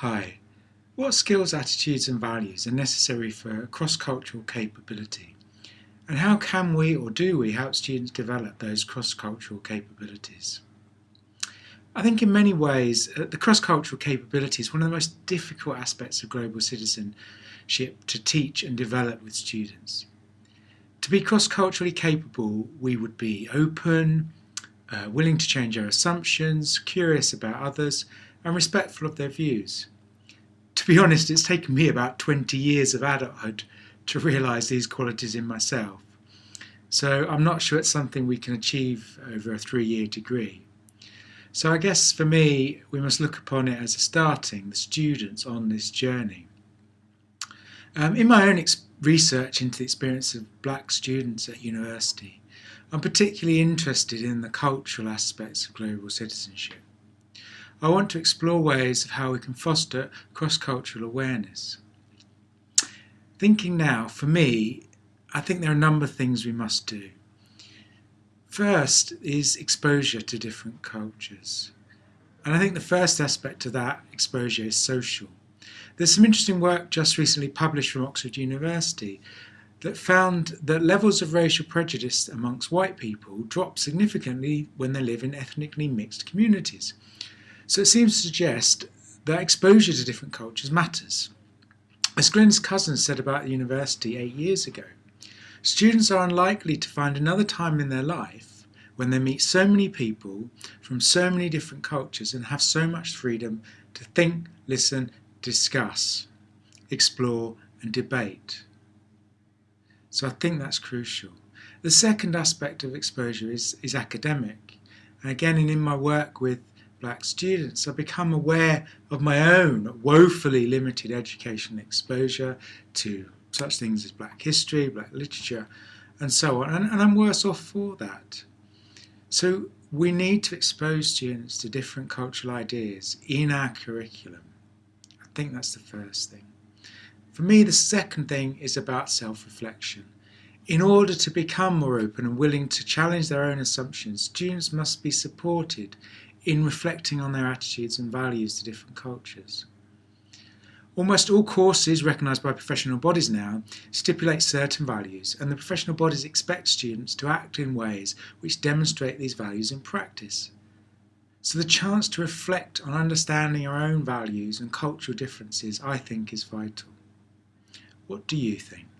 Hi. What skills, attitudes and values are necessary for cross-cultural capability? And how can we or do we help students develop those cross-cultural capabilities? I think in many ways uh, the cross-cultural capability is one of the most difficult aspects of global citizenship to teach and develop with students. To be cross-culturally capable we would be open, uh, willing to change our assumptions, curious about others and respectful of their views. To be honest, it's taken me about 20 years of adulthood to realise these qualities in myself. So I'm not sure it's something we can achieve over a three-year degree. So I guess for me, we must look upon it as a starting the students on this journey. Um, in my own research into the experience of black students at university, I'm particularly interested in the cultural aspects of global citizenship. I want to explore ways of how we can foster cross-cultural awareness. Thinking now, for me, I think there are a number of things we must do. First is exposure to different cultures. And I think the first aspect of that exposure is social. There's some interesting work just recently published from Oxford University that found that levels of racial prejudice amongst white people drop significantly when they live in ethnically mixed communities. So it seems to suggest that exposure to different cultures matters. As Glenn's cousin said about the university eight years ago, students are unlikely to find another time in their life when they meet so many people from so many different cultures and have so much freedom to think, listen, discuss, explore and debate. So I think that's crucial. The second aspect of exposure is, is academic. And again, and in my work with black students, I've become aware of my own woefully limited educational exposure to such things as black history, black literature, and so on. And, and I'm worse off for that. So we need to expose students to different cultural ideas in our curriculum. I think that's the first thing. For me, the second thing is about self-reflection. In order to become more open and willing to challenge their own assumptions, students must be supported in reflecting on their attitudes and values to different cultures. Almost all courses recognised by professional bodies now stipulate certain values and the professional bodies expect students to act in ways which demonstrate these values in practice. So the chance to reflect on understanding our own values and cultural differences I think is vital. What do you think?